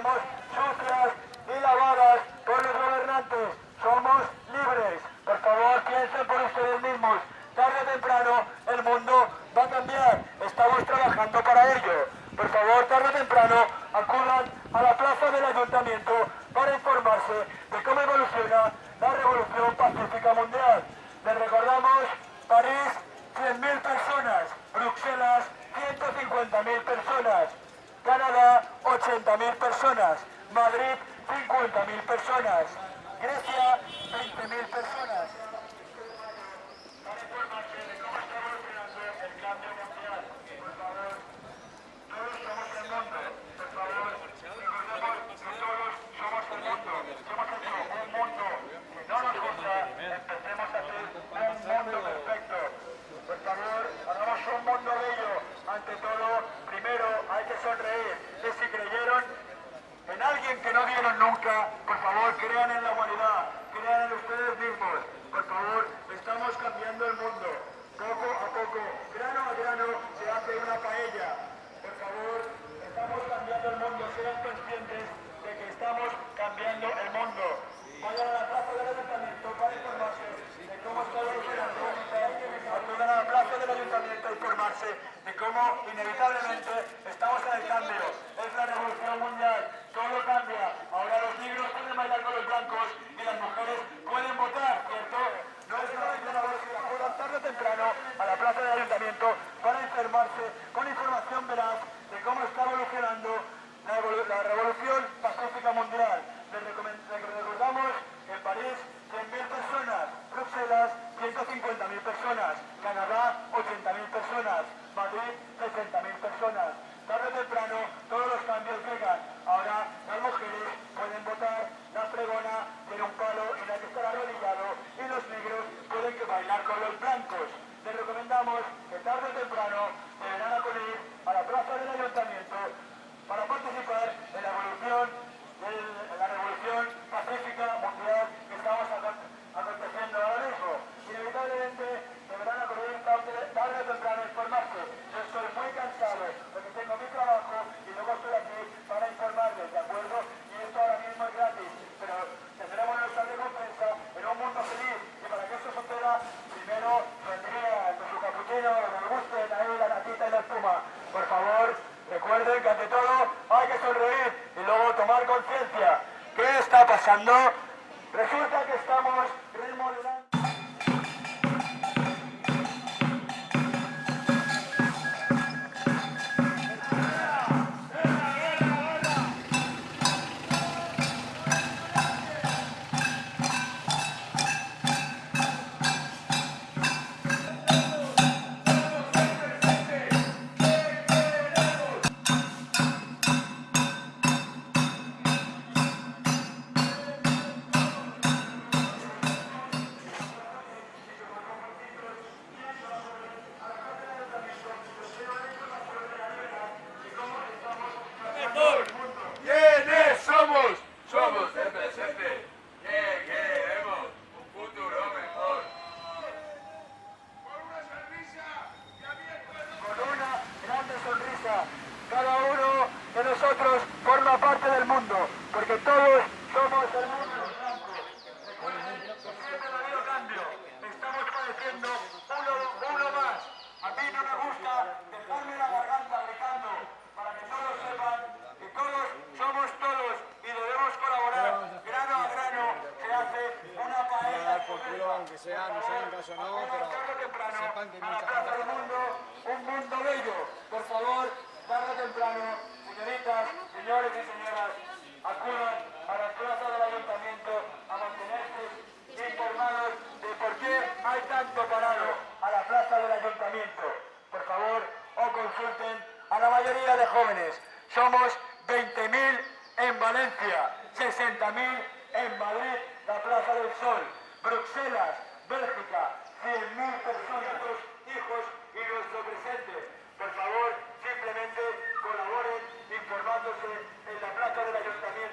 tenemos sucias y lavadas por los gobernantes. Somos libres. Por favor, piensen por ustedes mismos. Tarde o temprano el mundo va a cambiar. Estamos trabajando para ello. Por favor, tarde o temprano acudan a la plaza del ayuntamiento para informarse de cómo evoluciona la revolución pacífica mundial. Les recordamos París, 100.000 personas, Bruselas, 150.000 personas, Canadá, 80.000 personas, Madrid, 50.000 personas, Grecia, 20.000 personas. Para informarse de cómo está evolucionando el cambio mundial, por favor, todos somos el mundo, por favor, recordemos que todos somos el mundo, somos hecho un mundo que no nos gusta, empecemos a hacer un mundo perfecto. Por favor, hagamos un mundo bello. Ante todo, primero hay que sonreír. Y si creyeron en alguien que no vieron nunca, por favor, crean en la humanidad, crean en ustedes mismos. Por favor, estamos cambiando el mundo. Poco a poco, grano a grano, se hace una paella. Por favor, estamos cambiando el mundo. Sean conscientes de que estamos cambiando el mundo. Vayan a la plaza del ayuntamiento para informarse de cómo está evolucionando. Acudan a la plaza del ayuntamiento a informarse de cómo inevitablemente estamos en el cambio. Es la revolución mundial. Todo cambia. Ahora los negros pueden bailar con los blancos y las mujeres pueden votar, ¿cierto? No es una entrenador que acudan tarde o temprano a la plaza del ayuntamiento para informarse con información veraz de cómo está evolucionando la, evolu- la revolución pacífica mundial. Les, recomen- les recordamos que en París 100.000 personas, Bruselas 150.000 personas, Canadá 80.000 personas, Madrid 60.000 personas. Tarde o temprano todos los cambios llegan. Ahora las mujeres pueden votar, la fregona tiene un palo en el que estar arrodillado y los negros pueden que bailar con los blancos. Que tarde o temprano deberán acudir a la plaza del ayuntamiento para participar en la evolución, del- en la revolución pacífica mundial que estamos acon- aconteciendo ahora mismo. Inevitablemente deberán acudir tarde, tarde o temprano a informarse. Yo estoy muy cansado porque tengo mi trabajo y luego estoy aquí para informarles, ¿de acuerdo? Y esto ahora mismo es gratis, pero tendremos nuestra recompensa en un mundo feliz. Y para que esto suceda, primero vendrían con su capuchino, que me gusten ahí la natita y la espuma. Por favor, recuerden que ante todo hay que sonreír y luego tomar ¿Qué está pasando? Resulta somos el mundo blanco. Recuerden ha habido cambio. Estamos padeciendo uno, uno más. A mí no me gusta dejarme la garganta gritando para que todos sepan que todos somos todos y debemos colaborar grano a grano. Se hace una paella. aunque sea, no sé en caso no, pero Tarde o temprano, sepan que a la plaza del mundo, un mundo bello. Por favor, tarde o temprano, señoritas, señores y señoras, acudan a la plaza del ayuntamiento a mantenerse informados de por qué hay tanto parado a la plaza del ayuntamiento. Por favor, o consulten a la mayoría de jóvenes. Somos 20.000 en Valencia, 60.000 en Madrid, la Plaza del Sol, Bruselas, Bélgica, 100.000 personas, nuestros hijos y nuestro presente. Por favor, simplemente colaboren informándose en la plaza del ayuntamiento.